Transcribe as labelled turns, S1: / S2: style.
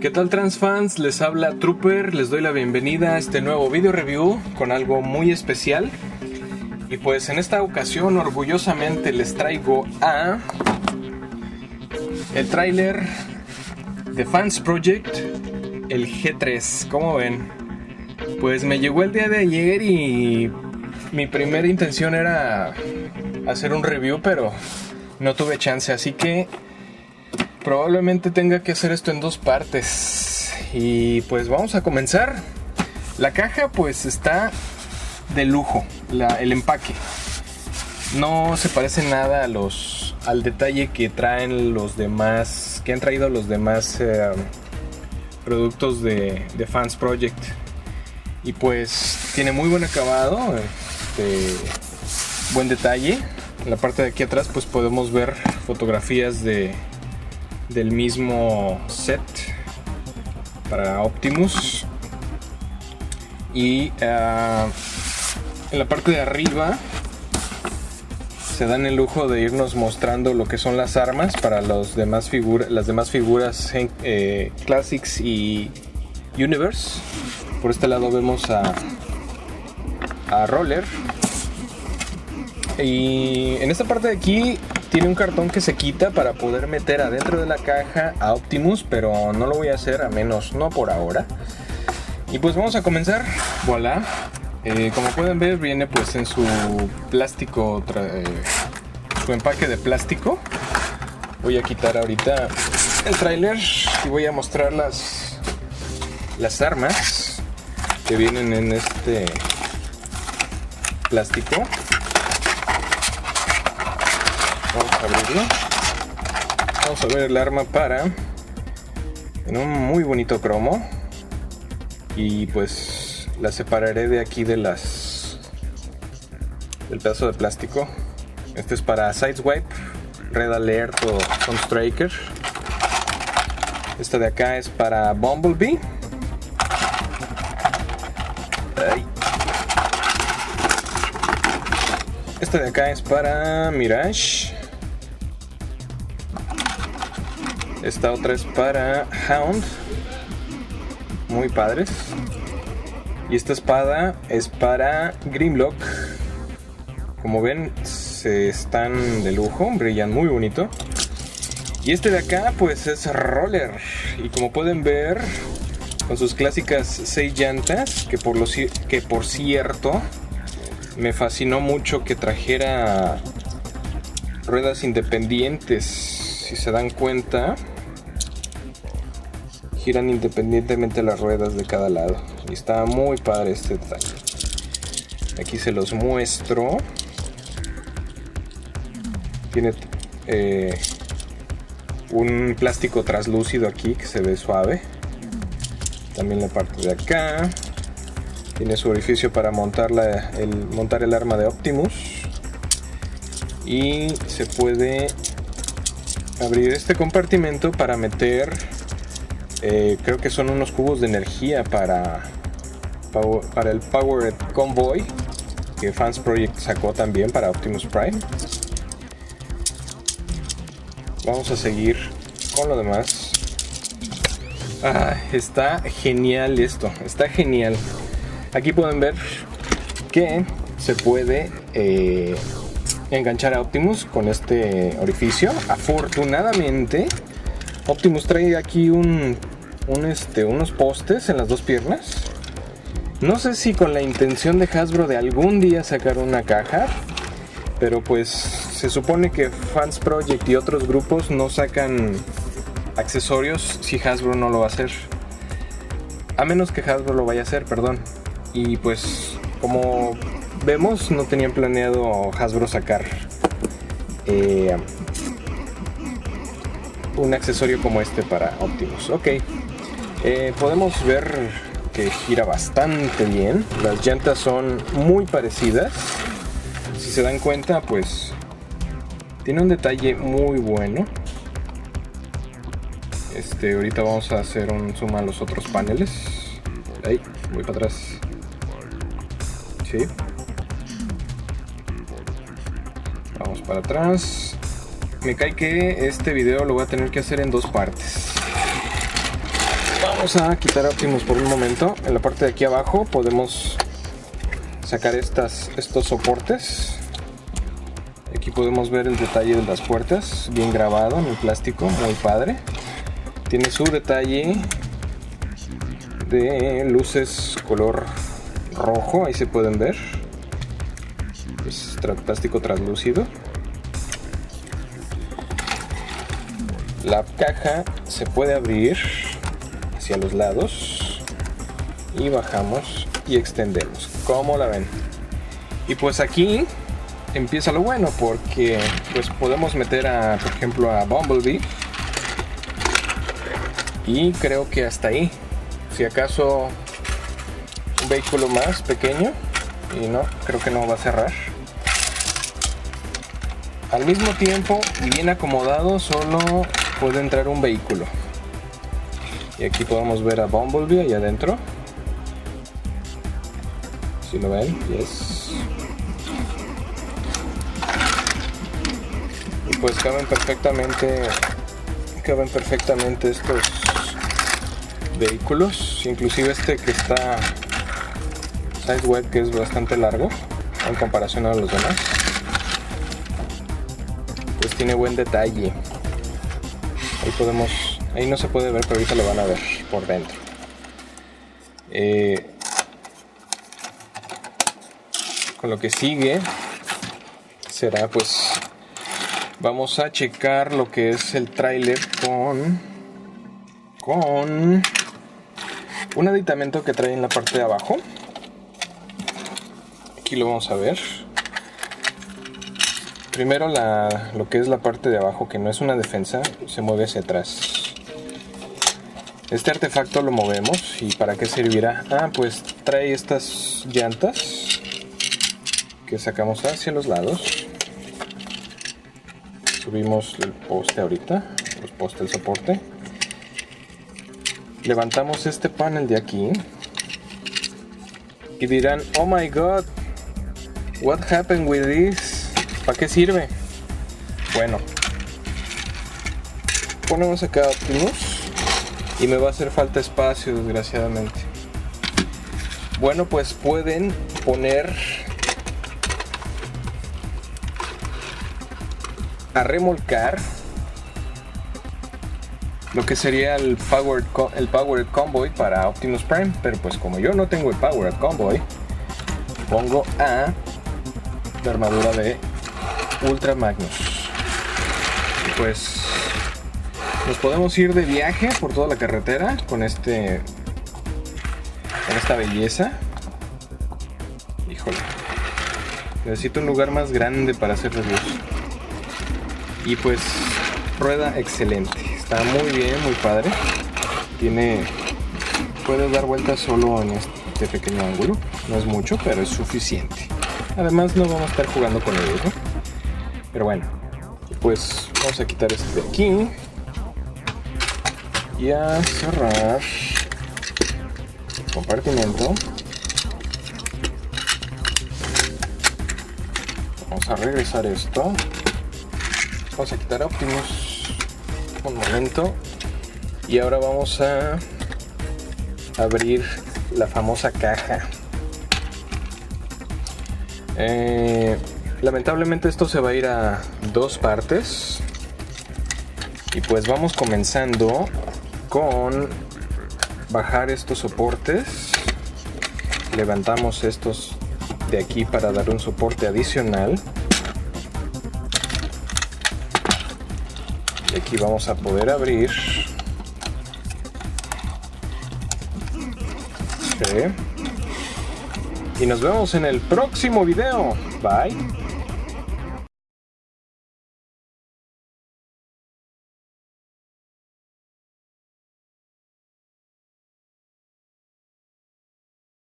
S1: ¿Qué tal transfans? Les habla Trooper, les doy la bienvenida a este nuevo video review con algo muy especial. Y pues en esta ocasión orgullosamente les traigo a el tráiler de Fans Project, el G3. ¿Cómo ven? Pues me llegó el día de ayer y mi primera intención era hacer un review, pero no tuve chance, así que probablemente tenga que hacer esto en dos partes. Y pues vamos a comenzar. La caja pues está de lujo, el empaque. No se parece nada a los, al detalle que traen los demás, que han traído los demás eh, productos de, de, Fans Project. Y pues tiene muy buen acabado, este, buen detalle. En la parte de aquí atrás pues podemos ver fotografías de, del mismo set para Optimus. Y ah, en la parte de arriba se dan el lujo de irnos mostrando lo que son las armas para los demás las demás figuras eh, Classics y Universe. Por este lado vemos a, a Roller. Y en esta parte de aquí tiene un cartón que se quita para poder meter adentro de la caja a Optimus, pero no lo voy a hacer a menos no por ahora. Y pues vamos a comenzar. Voilà. Eh, como pueden ver viene pues en su plástico, eh, su empaque de plástico. Voy a quitar ahorita el trailer y voy a mostrar las, las armas que vienen en este plástico. Vamos a abrirlo. Vamos a ver el arma para en un muy bonito cromo. Y pues la separaré de aquí de las del pedazo de plástico. Este es para Sideswipe, Red Alert o Sunstriker. Esta de acá es para Bumblebee. Esta de acá es para Mirage. Esta otra es para Hound. Muy padres. Y esta espada es para Grimlock. Como ven, se están de lujo, brillan muy bonito. Y este de acá, pues es Roller. Y como pueden ver, con sus clásicas 6 llantas, que por, los, que por cierto, me fascinó mucho que trajera ruedas independientes. Si se dan cuenta, giran independientemente las ruedas de cada lado. Y está muy padre este detalle. Aquí se los muestro. Tiene eh, un plástico translúcido aquí que se ve suave. También la parte de acá. Tiene su orificio para montar, el, montar el arma de Optimus. Y se puede abrir este compartimento para meter eh, creo que son unos cubos de energía para, para el Powered Convoy que Fans Project sacó también para Optimus Prime. Vamos a seguir con lo demás. Ah, está genial esto, está genial. Aquí pueden ver que se puede eh, enganchar a Optimus con este orificio. Afortunadamente, Optimus trae aquí un este, unos postes en las dos piernas. No sé si con la intención de Hasbro de algún día sacar una caja, pero pues se supone que Fans Project y otros grupos no sacan accesorios si Hasbro no lo va a hacer. A menos que Hasbro lo vaya a hacer, perdón. Y pues como vemos no tenían planeado Hasbro sacar eh, un accesorio como este para Optimus. Ok, eh, podemos ver que gira bastante bien. Las llantas son muy parecidas. Si se dan cuenta, pues tiene un detalle muy bueno. Este, ahorita vamos a hacer un zoom a los otros paneles. Ahí, voy para atrás. Sí. Para atrás. Me cae que este video lo voy a tener que hacer en dos partes. Vamos a quitar Optimus por un momento. En la parte de aquí abajo podemos sacar estas, estos soportes. Aquí podemos ver el detalle de las puertas, bien grabado en el plástico, muy padre. Tiene su detalle de luces color rojo, ahí se pueden ver. Es plástico translúcido. La caja se puede abrir hacia los lados y bajamos y extendemos. como la ven? Y pues aquí empieza lo bueno porque pues podemos meter a, por ejemplo, a Bumblebee y creo que hasta ahí. Si acaso un vehículo más pequeño y no, creo que no va a cerrar. Al mismo tiempo y bien acomodado solo puede entrar un vehículo. Y aquí podemos ver a Bumblebee allá adentro. Si lo ven, yes. Y pues caben perfectamente, caben perfectamente estos vehículos, inclusive este que está size web que es bastante largo en comparación a los demás. Pues tiene buen detalle. Ahí podemos, ahí no se puede ver, pero ahorita lo van a ver por dentro. Eh, con lo que sigue será pues vamos a checar lo que es el tráiler con con un aditamento que trae en la parte de abajo aquí lo vamos a ver Primero la, lo que es la parte de abajo, que no es una defensa, se mueve hacia atrás. Este artefacto lo movemos y ¿para qué servirá? Ah, pues trae estas llantas que sacamos hacia los lados. Subimos el poste ahorita, los postes, el soporte. Levantamos este panel de aquí y dirán, oh my god, what happened with this? ¿Para qué sirve? Bueno, ponemos acá Optimus y me va a hacer falta espacio desgraciadamente. Bueno, pues pueden poner a remolcar lo que sería el Powered, el powered Convoy para Optimus Prime, pero pues como yo no tengo el Powered Convoy, pongo a la armadura de Ultra Magnus. Pues nos podemos ir de viaje por toda la carretera con este con esta belleza. Híjole. Necesito un lugar más grande para hacer reviews. Y pues rueda excelente. Está muy bien, muy padre. Tiene puede dar vueltas solo en este pequeño ángulo. No es mucho, pero es suficiente. Además no vamos a estar jugando con ellos, ¿no? Pero bueno, pues vamos a quitar este de aquí. Y a cerrar el compartimento. Vamos a regresar esto. Vamos a quitar Optimus un momento. Y ahora vamos a abrir la famosa caja. Eh, Lamentablemente esto se va a ir a dos partes. Y pues vamos comenzando con bajar estos soportes. Levantamos estos de aquí para dar un soporte adicional. Y aquí vamos a poder abrir. Y nos vemos en el próximo video. Bye.